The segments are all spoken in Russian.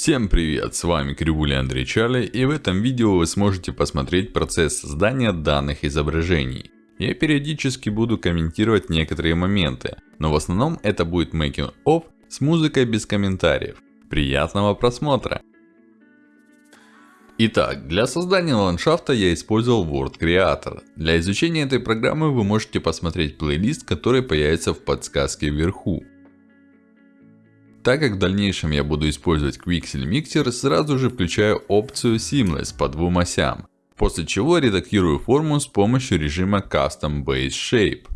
Всем привет, с вами Кривуля Андрей Чарли и в этом видео вы сможете посмотреть процесс создания данных изображений. Я периодически буду комментировать некоторые моменты, но в основном это будет making of с музыкой без комментариев. Приятного просмотра! Итак, для создания ландшафта я использовал Word Creator. Для изучения этой программы вы можете посмотреть плейлист, который появится в подсказке вверху. Так как в дальнейшем я буду использовать Quixel Mixer, сразу же включаю опцию Seamless по двум осям. После чего редактирую форму с помощью режима Custom Base Shape.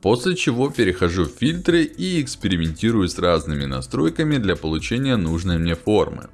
После чего перехожу в фильтры и экспериментирую с разными настройками для получения нужной мне формы.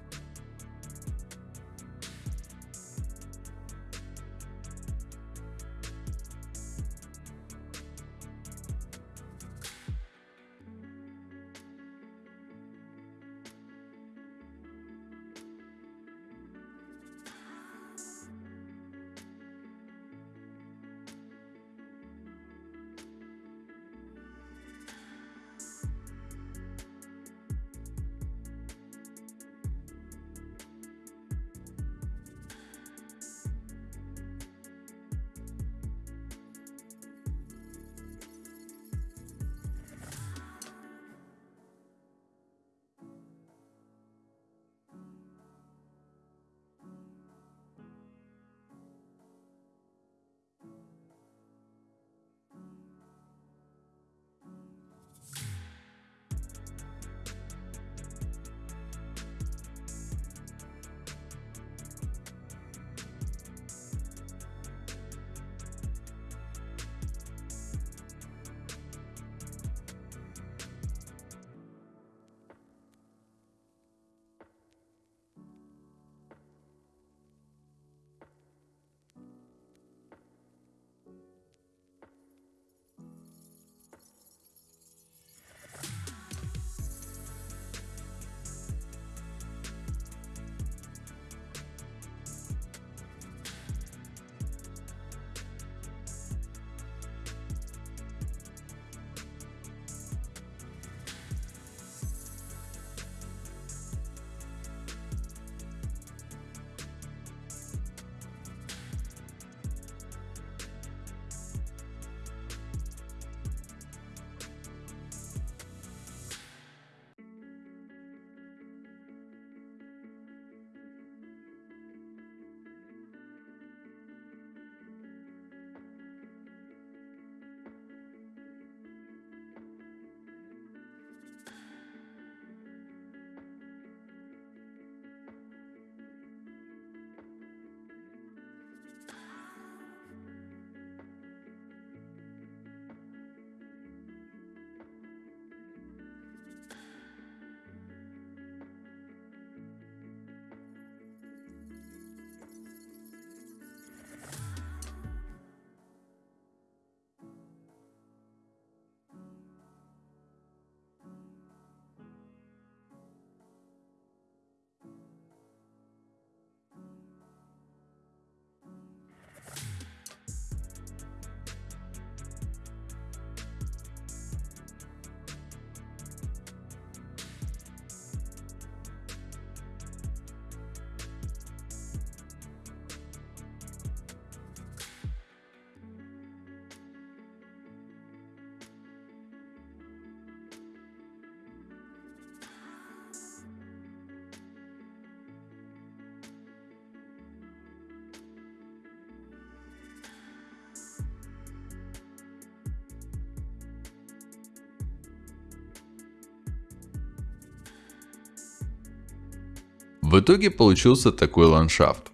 В итоге получился такой ландшафт.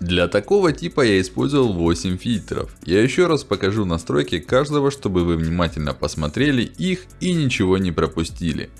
Для такого типа я использовал 8 фильтров. Я еще раз покажу настройки каждого, чтобы вы внимательно посмотрели их и ничего не пропустили.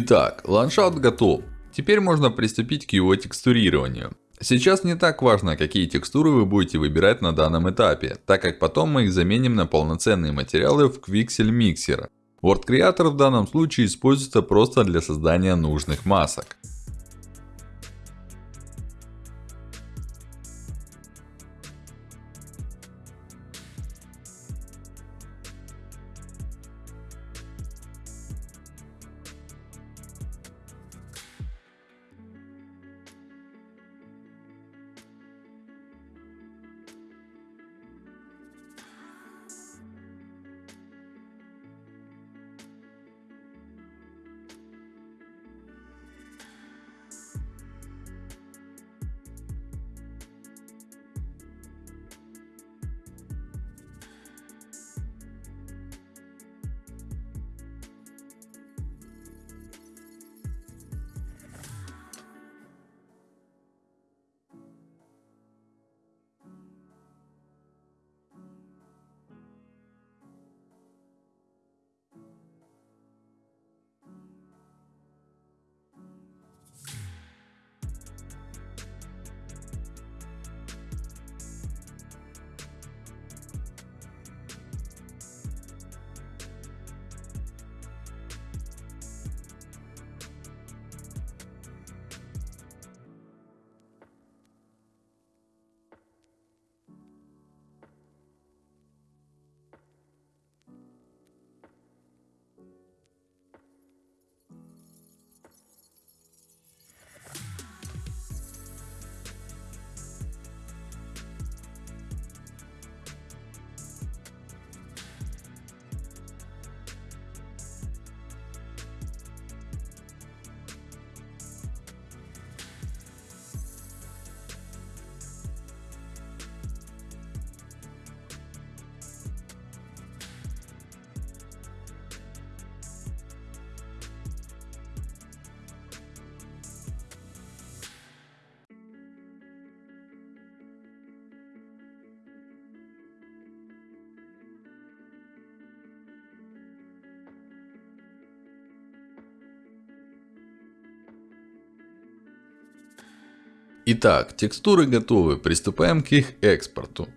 Итак, ландшафт готов. Теперь можно приступить к его текстурированию. Сейчас не так важно, какие текстуры вы будете выбирать на данном этапе, так как потом мы их заменим на полноценные материалы в Quixel Mixer. Word Creator в данном случае используется просто для создания нужных масок. Итак, текстуры готовы, приступаем к их экспорту.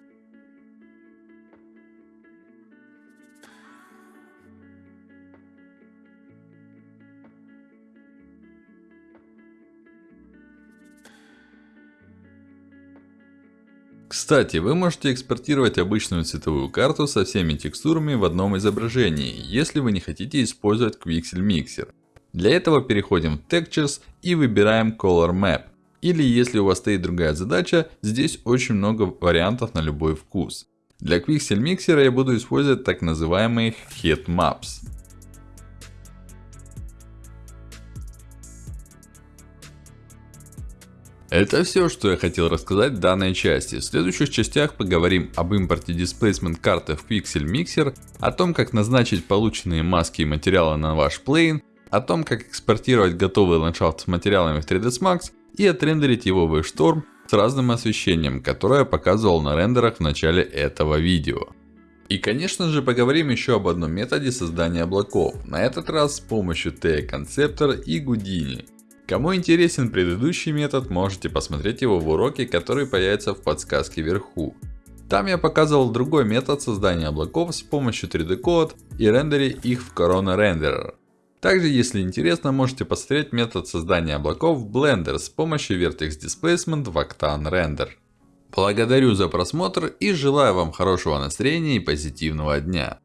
Кстати, вы можете экспортировать обычную цветовую карту со всеми текстурами в одном изображении, если вы не хотите использовать Quixel Mixer. Для этого переходим в Textures и выбираем Color Map. Или если у вас стоит другая задача, здесь очень много вариантов на любой вкус. Для Quixel Mixer я буду использовать так называемые Heat Maps. Это все, что я хотел рассказать в данной части. В следующих частях поговорим об импорте Displacement карты в Quixel Mixer, о том как назначить полученные маски и материалы на ваш плейн, о том как экспортировать готовый ландшафт с материалами в 3ds Max и отрендерить его в Storm с разным освещением, которое я показывал на рендерах в начале этого видео. И конечно же поговорим еще об одном методе создания облаков, на этот раз с помощью TE Conceptor и Houdini. Кому интересен предыдущий метод, можете посмотреть его в уроке, который появится в подсказке вверху. Там я показывал другой метод создания облаков с помощью 3D Code и рендере их в Corona Renderer. Также, если интересно, можете посмотреть метод создания облаков в Blender с помощью Vertex Displacement в Octane Render. Благодарю за просмотр и желаю вам хорошего настроения и позитивного дня.